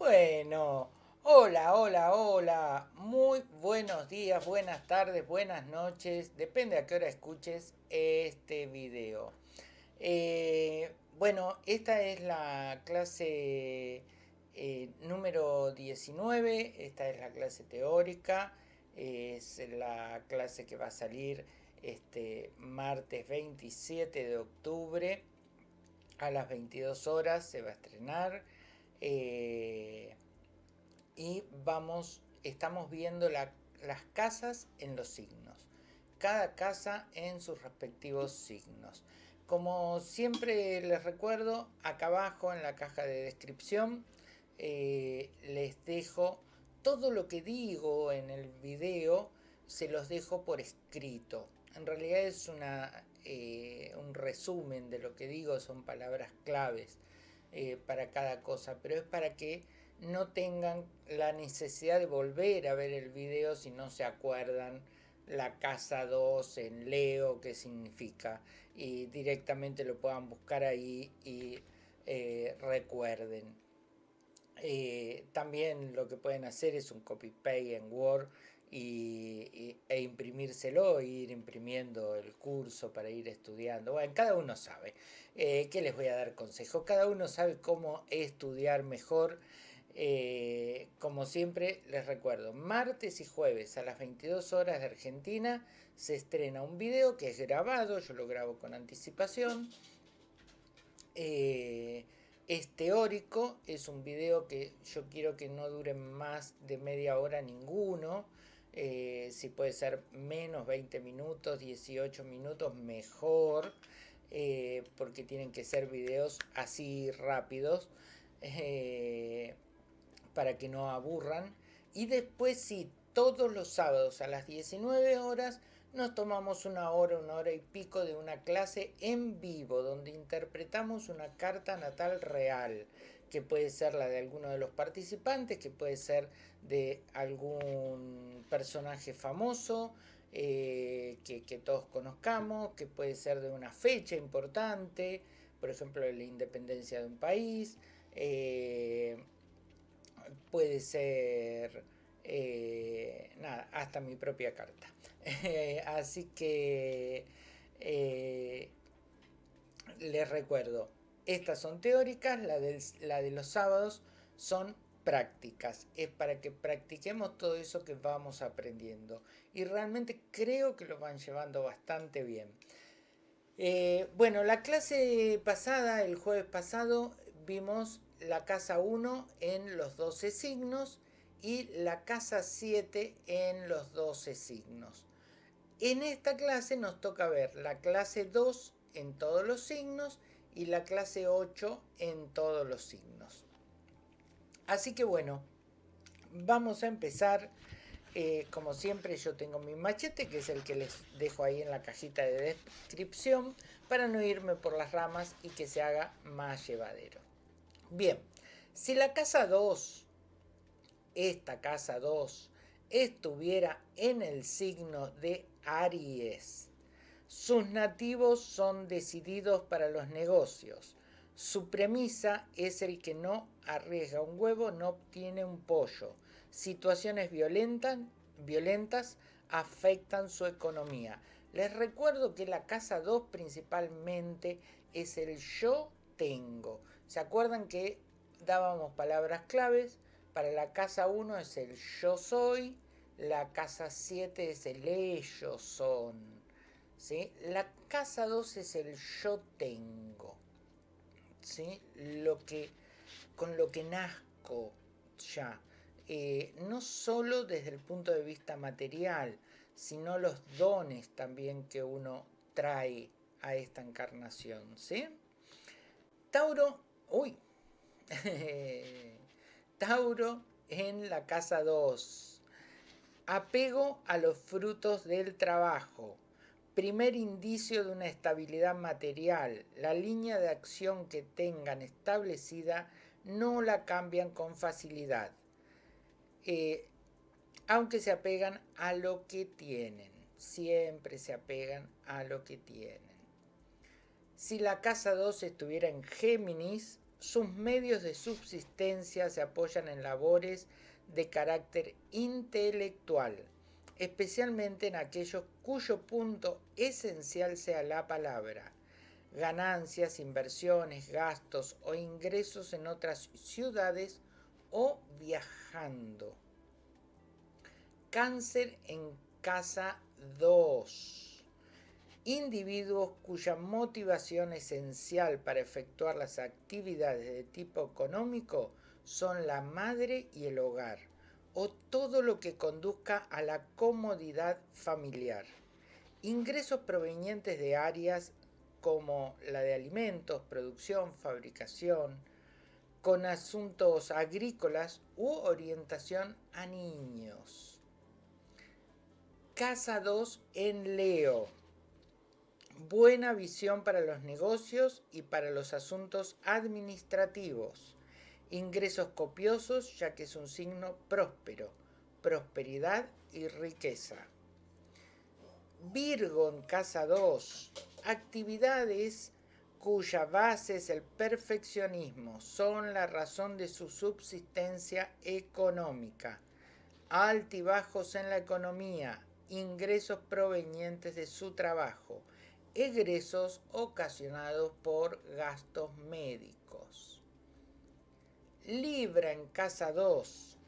Bueno, hola, hola, hola. Muy buenos días, buenas tardes, buenas noches. Depende a qué hora escuches este video. Eh, bueno, esta es la clase eh, número 19. Esta es la clase teórica. Es la clase que va a salir este martes 27 de octubre a las 22 horas. Se va a estrenar. Eh, y vamos, estamos viendo las casas en los signos. Cada casa en sus respectivos signos. Como siempre les recuerdo, acá abajo en la caja de descripción eh, les dejo todo lo que digo en el video, se los dejo por escrito. En realidad es una, eh, un resumen de lo que digo, son palabras claves. Eh, para cada cosa, pero es para que no tengan la necesidad de volver a ver el video si no se acuerdan la casa 2 en Leo, qué significa, y directamente lo puedan buscar ahí y eh, recuerden. Eh, también lo que pueden hacer es un copy-paste en Word y, e imprimírselo ir imprimiendo el curso para ir estudiando. Bueno, cada uno sabe. Eh, ¿Qué les voy a dar consejo? Cada uno sabe cómo estudiar mejor. Eh, como siempre, les recuerdo, martes y jueves a las 22 horas de Argentina se estrena un video que es grabado, yo lo grabo con anticipación. Eh, es teórico, es un video que yo quiero que no dure más de media hora ninguno. Eh, si puede ser menos 20 minutos, 18 minutos, mejor, eh, porque tienen que ser videos así rápidos, eh, para que no aburran. Y después sí, todos los sábados a las 19 horas nos tomamos una hora, una hora y pico de una clase en vivo, donde interpretamos una carta natal real que puede ser la de alguno de los participantes, que puede ser de algún personaje famoso eh, que, todos conozcamos, que puede ser de una fecha importante, por ejemplo, la independencia de un país, eh, puede ser, eh, nada, hasta mi propia carta. Así que les recuerdo, estas son teóricas, la, de los sábados son prácticas. Es para que practiquemos todo eso que vamos aprendiendo. Y realmente creo que lo van llevando bastante bien. Eh, bueno, la clase pasada, el jueves pasado, vimos la casa 1 en los 12 signos y la casa 7 en los 12 signos. En esta clase nos toca ver la clase 2 en todos los signos y la clase 8 en todos los signos. Así que bueno, vamos a empezar. Eh, como siempre yo tengo mi machete, que es el que les dejo ahí en la cajita de descripción, para no irme por las ramas y que se haga más llevadero. Bien, si la casa 2, esta casa 2, estuviera en el signo de Aries, sus nativos son decididos para los negocios. Su premisa es el que no arriesga un huevo, no obtiene un pollo. Situaciones violentas, violentas afectan su economía. Les recuerdo que la casa 2 principalmente es el yo tengo. ¿Se acuerdan que dábamos palabras claves? Para la casa 1 es el yo soy, la casa 7 es el ellos son. La casa 2 es el yo tengo, ¿sí? Lo que, con lo que nazco ya. Eh, no solo desde el punto de vista material, sino los dones también que uno trae a esta encarnación, ¿sí? Tauro, uy, Tauro en la casa 2. Apego a los frutos del trabajo primer indicio de una estabilidad material. La línea de acción que tengan establecida no la cambian con facilidad, eh, aunque se apegan a lo que tienen. Siempre se apegan a lo que tienen. Si la casa 2 estuviera en Géminis, sus medios de subsistencia se apoyan en labores de carácter intelectual, especialmente en aquellos cuyo punto esencial sea la palabra, ganancias, inversiones, gastos o ingresos en otras ciudades o viajando. Cáncer en casa 2. Individuos cuya motivación esencial para efectuar las actividades de tipo económico son la madre y el hogar, o todo lo que conduzca a la comodidad familiar. Ingresos provenientes de áreas como la de alimentos, producción, fabricación, con asuntos agrícolas u orientación a niños. Casa 2 en Leo. Buena visión para los negocios y para los asuntos administrativos. Ingresos copiosos ya que es un signo próspero, prosperidad y riqueza. Virgo en casa 2 actividades cuya base es el perfeccionismo son la razón de su subsistencia económica. Altibajos en la economía, ingresos provenientes de su trabajo, egresos ocasionados por gastos médicos. Libra en casa 2.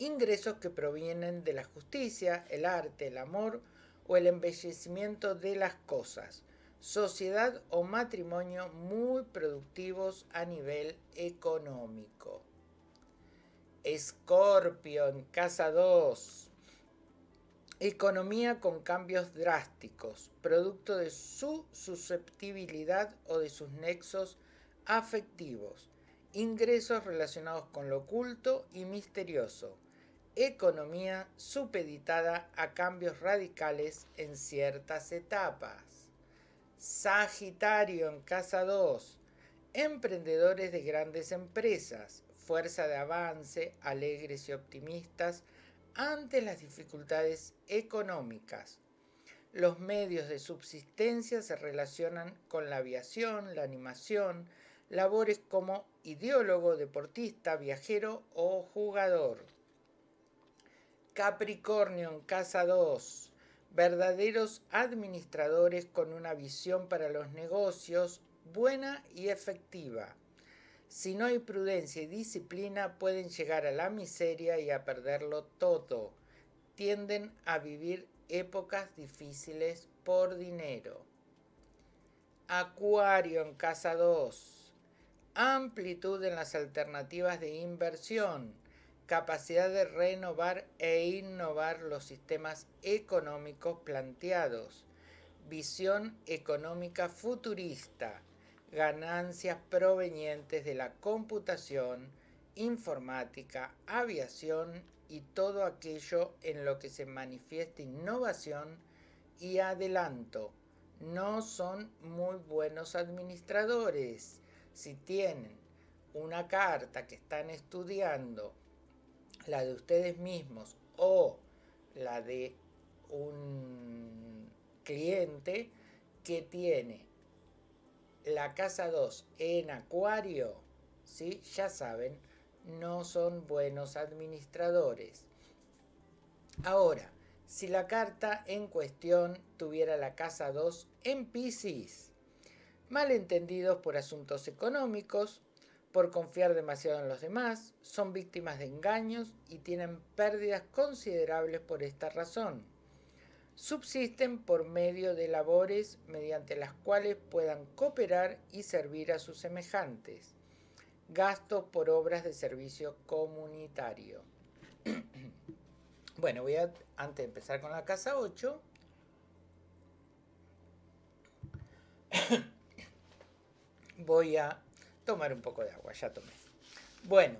Ingresos que provienen de la justicia, el arte, el amor o el embellecimiento de las cosas, sociedad o matrimonio muy productivos a nivel económico. Escorpio en casa 2. Economía con cambios drásticos, producto de su susceptibilidad o de sus nexos afectivos. Ingresos relacionados con lo oculto y misterioso economía supeditada a cambios radicales en ciertas etapas. Sagitario en casa 2. Emprendedores de grandes empresas, fuerza de avance, alegres y optimistas ante las dificultades económicas. Los medios de subsistencia se relacionan con la aviación, la animación, labores como ideólogo, deportista, viajero o jugador. Capricornio en casa 2. Verdaderos administradores con una visión para los negocios buena y efectiva. Si no hay prudencia y disciplina pueden llegar a la miseria y a perderlo todo. Tienden a vivir épocas difíciles por dinero. Acuario en casa 2. Amplitud en las alternativas de inversión capacidad de renovar e innovar los sistemas económicos planteados, visión económica futurista, ganancias provenientes de la computación, informática, aviación y todo aquello en lo que se manifiesta innovación y adelanto. No son muy buenos administradores. Si tienen una carta que están estudiando la de ustedes mismos o la de un cliente que tiene la casa 2 en acuario, ¿sí? ya saben, no son buenos administradores. Ahora, si la carta en cuestión tuviera la casa 2 en Pisces, malentendidos por asuntos económicos, por confiar demasiado en los demás, son víctimas de engaños y tienen pérdidas considerables por esta razón. Subsisten por medio de labores mediante las cuales puedan cooperar y servir a sus semejantes. Gastos por obras de servicio comunitario. bueno, voy a, antes de empezar con la casa 8, voy a tomar un poco de agua, ya tomé. Bueno,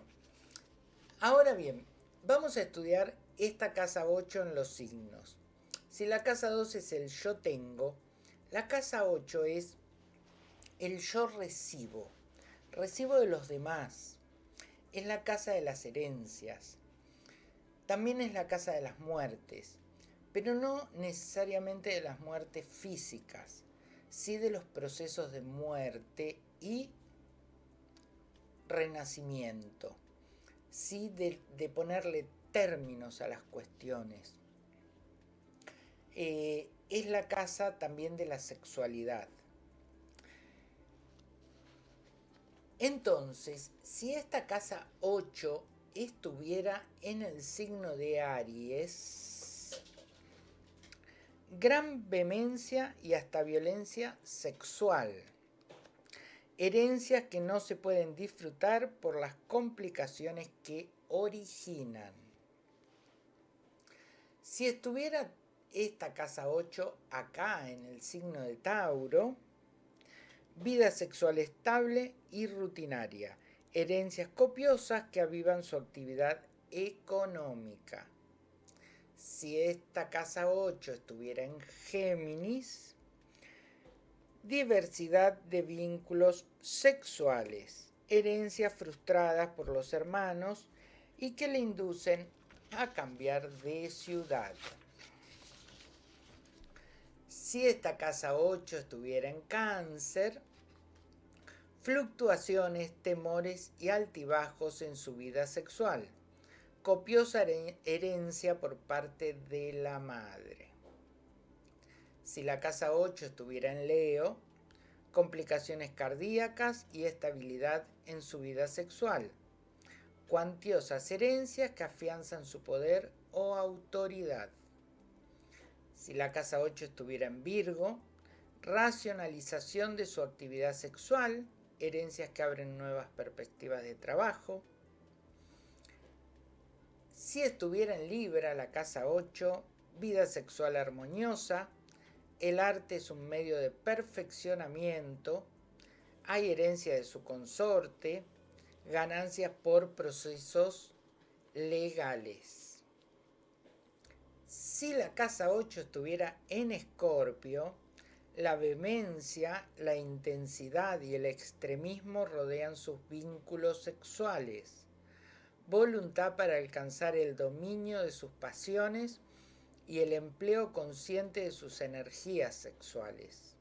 ahora bien, vamos a estudiar esta casa 8 en los signos. Si la casa 2 es el yo tengo, la casa 8 es el yo recibo, recibo de los demás. Es la casa de las herencias. También es la casa de las muertes, pero no necesariamente de las muertes físicas, sí de los procesos de muerte y renacimiento, ¿sí? de, ponerle términos a las cuestiones. Eh, es la casa también de la sexualidad. Entonces, si esta casa 8 estuviera en el signo de Aries, gran vehemencia y hasta violencia sexual. Herencias que no se pueden disfrutar por las complicaciones que originan. Si estuviera esta casa 8 acá en el signo de Tauro, vida sexual estable y rutinaria, herencias copiosas que avivan su actividad económica. Si esta casa 8 estuviera en Géminis, diversidad de vínculos sexuales, herencias frustradas por los hermanos y que le inducen a cambiar de ciudad. Si esta casa 8 estuviera en cáncer, fluctuaciones, temores y altibajos en su vida sexual, copiosa herencia por parte de la madre. Si la casa 8 estuviera en Leo, complicaciones cardíacas y estabilidad en su vida sexual, cuantiosas herencias que afianzan su poder o autoridad. Si la casa 8 estuviera en Virgo, racionalización de su actividad sexual, herencias que abren nuevas perspectivas de trabajo. Si estuviera en Libra, la casa 8, vida sexual armoniosa, el arte es un medio de perfeccionamiento, hay herencia de su consorte, ganancias por procesos legales. Si la casa 8 estuviera en Escorpio, la vehemencia, la intensidad y el extremismo rodean sus vínculos sexuales. Voluntad para alcanzar el dominio de sus pasiones y el empleo consciente de sus energías sexuales.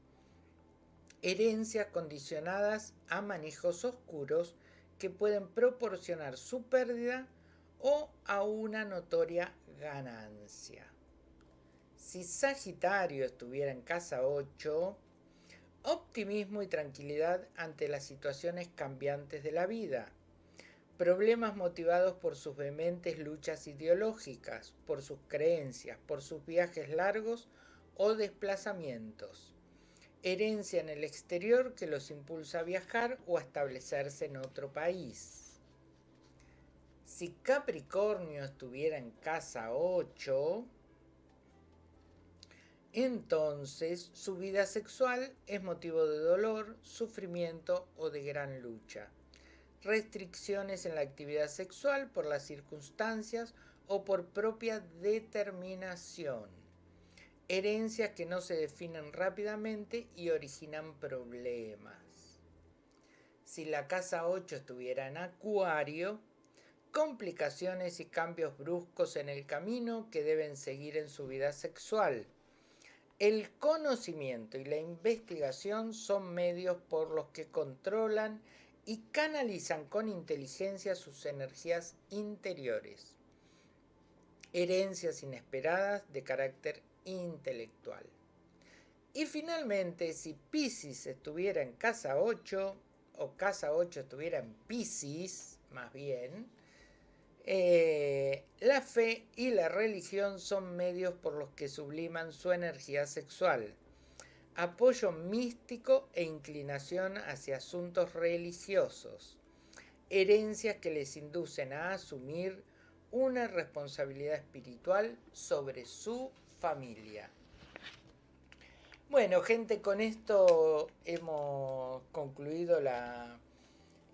Herencias condicionadas a manejos oscuros que pueden proporcionar su pérdida o a una notoria ganancia. Si Sagitario estuviera en casa 8, optimismo y tranquilidad ante las situaciones cambiantes de la vida, problemas motivados por sus vehementes luchas ideológicas, por sus creencias, por sus viajes largos o desplazamientos, herencia en el exterior que los impulsa a viajar o a establecerse en otro país si Capricornio estuviera en casa 8, entonces su vida sexual es motivo de dolor, sufrimiento o de gran lucha. Restricciones en la actividad sexual por las circunstancias o por propia determinación. Herencias que no se definen rápidamente y originan problemas. Si la casa 8 estuviera en Acuario, complicaciones y cambios bruscos en el camino que deben seguir en su vida sexual. El conocimiento y la investigación son medios por los que controlan y canalizan con inteligencia sus energías interiores. Herencias inesperadas de carácter intelectual. Y finalmente, si Pisces estuviera en casa 8, o casa 8 estuviera en Pisces, más bien, eh, la fe y la religión son medios por los que subliman su energía sexual, apoyo místico e inclinación hacia asuntos religiosos, herencias que les inducen a asumir una responsabilidad espiritual sobre su familia. Bueno, gente, con esto hemos concluido la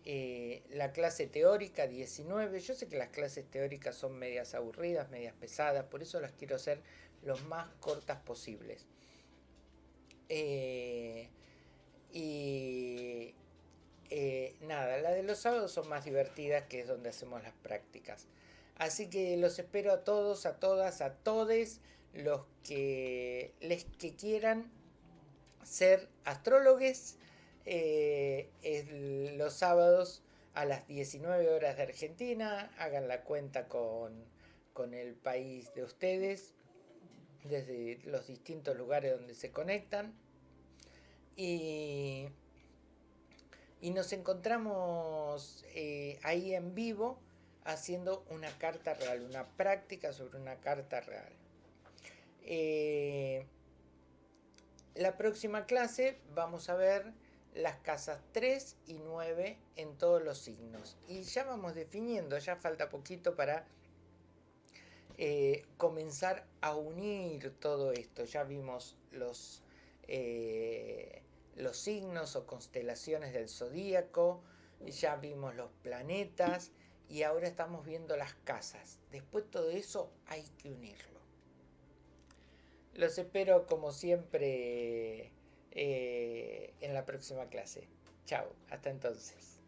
eh, la clase teórica 19. Yo sé que las clases teóricas son medias aburridas, medias pesadas, por eso las quiero hacer lo más cortas posibles. Eh, y eh, nada, la de los sábados son más divertidas, que es donde hacemos las prácticas. Así que los espero a todos, a todas, a todes los que les que quieran ser astrólogos eh, los sábados a las 19 horas de Argentina, hagan la cuenta con, con el país de ustedes, desde los distintos lugares donde se conectan. Y, nos encontramos eh, ahí en vivo haciendo una carta real, una práctica sobre una carta real. Eh, la próxima clase vamos a ver las casas 3 y 9 en todos los signos. Y ya vamos definiendo, ya falta poquito para eh, comenzar a unir todo esto. Ya vimos los, eh, los signos o constelaciones del zodíaco, ya vimos los planetas y ahora estamos viendo las casas. Después todo eso hay que unirlo. Los espero como siempre eh, en la próxima clase. Chao, hasta entonces.